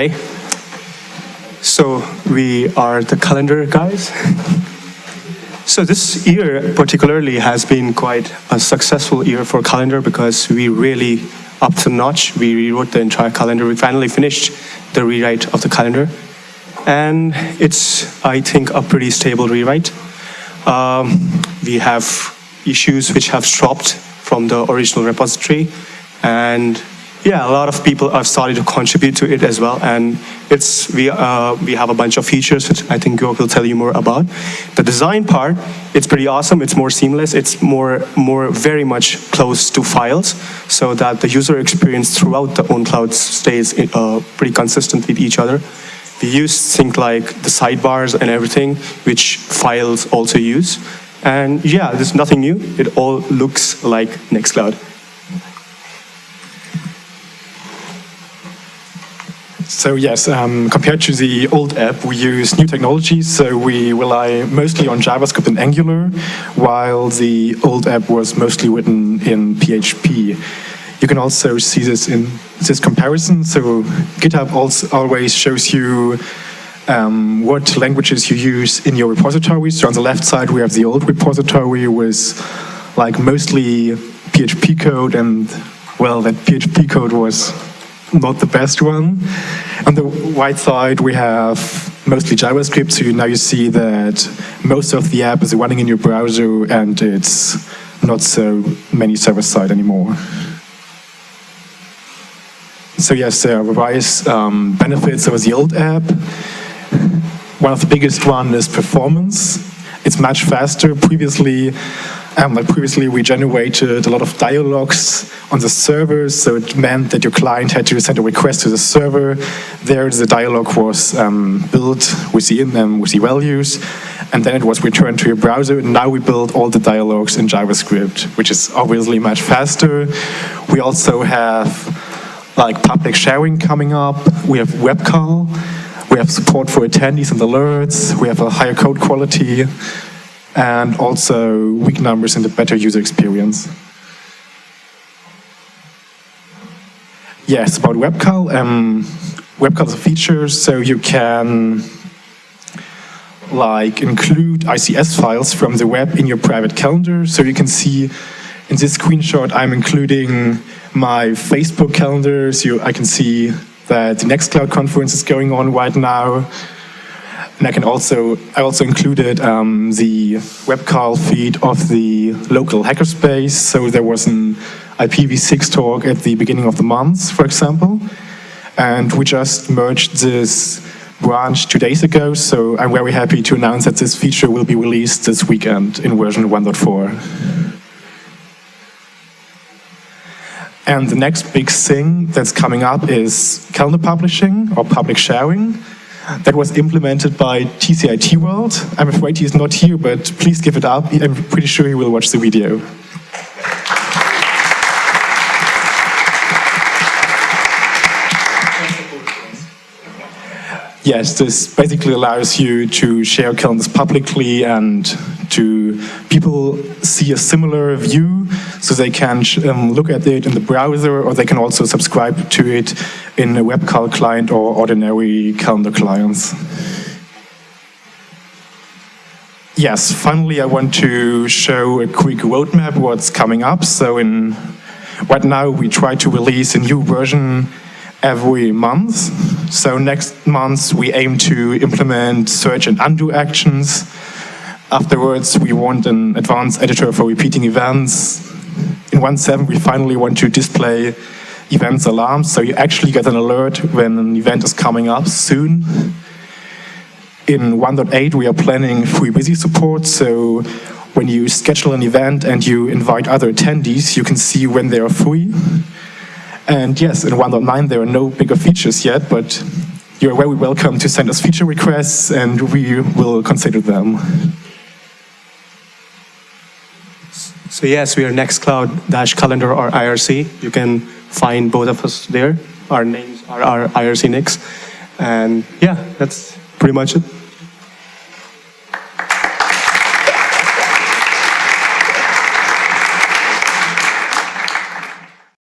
Hi. So we are the calendar guys. So this year particularly has been quite a successful year for calendar because we really up to notch. We rewrote the entire calendar. We finally finished the rewrite of the calendar. And it's, I think, a pretty stable rewrite. Um, we have issues which have dropped from the original repository. And yeah, a lot of people have started to contribute to it as well, and it's we uh, we have a bunch of features which I think Georg will tell you more about. The design part, it's pretty awesome. It's more seamless. It's more more very much close to files, so that the user experience throughout the OwnCloud stays uh, pretty consistent with each other. We use things like the sidebars and everything, which files also use. And yeah, there's nothing new. It all looks like Nextcloud. So yes, um, compared to the old app, we use new technologies. So we rely mostly on JavaScript and Angular, while the old app was mostly written in PHP. You can also see this in this comparison. So GitHub also always shows you um, what languages you use in your repository. So on the left side, we have the old repository with like mostly PHP code and well, that PHP code was not the best one. On the right side, we have mostly JavaScript, so now you see that most of the app is running in your browser and it's not so many server-side anymore. So yes, there are various um, benefits of the old app. One of the biggest one is performance. It's much faster. Previously, um, previously, we generated a lot of dialogues on the server, so it meant that your client had to send a request to the server. There, the dialogue was um, built with the in them with the values, and then it was returned to your browser. And now we build all the dialogues in JavaScript, which is obviously much faster. We also have like public sharing coming up. We have WebCal. We have support for attendees and alerts. We have a higher code quality and also weak numbers and a better user experience. Yes, about WebCal. Um, WebCal is a feature, so you can like include ICS files from the web in your private calendar. So you can see in this screenshot, I'm including my Facebook calendar. So I can see that the Nextcloud conference is going on right now. And I can also, I also included um, the WebCal feed of the local hackerspace. So there was an IPv6 talk at the beginning of the month, for example. And we just merged this branch two days ago, so I'm very happy to announce that this feature will be released this weekend in version 1.4. And the next big thing that's coming up is calendar publishing or public sharing that was implemented by tcitworld. I'm afraid he's not here, but please give it up. I'm pretty sure he will watch the video. Yes, this basically allows you to share calendars publicly and to people see a similar view so they can um, look at it in the browser or they can also subscribe to it in a WebCal client or ordinary calendar clients. Yes, finally I want to show a quick roadmap what's coming up. So in right now we try to release a new version every month. So next month we aim to implement search and undo actions. Afterwards we want an advanced editor for repeating events. In 1.7 we finally want to display events alarms, so you actually get an alert when an event is coming up soon. In 1.8 we are planning free busy support, so when you schedule an event and you invite other attendees, you can see when they are free. And yes, in 1.9 there are no bigger features yet, but you're very welcome to send us feature requests and we will consider them. So yes, we are Nextcloud-calendar or IRC. You can find both of us there. Our names are our IRC nicks. And yeah, that's pretty much it.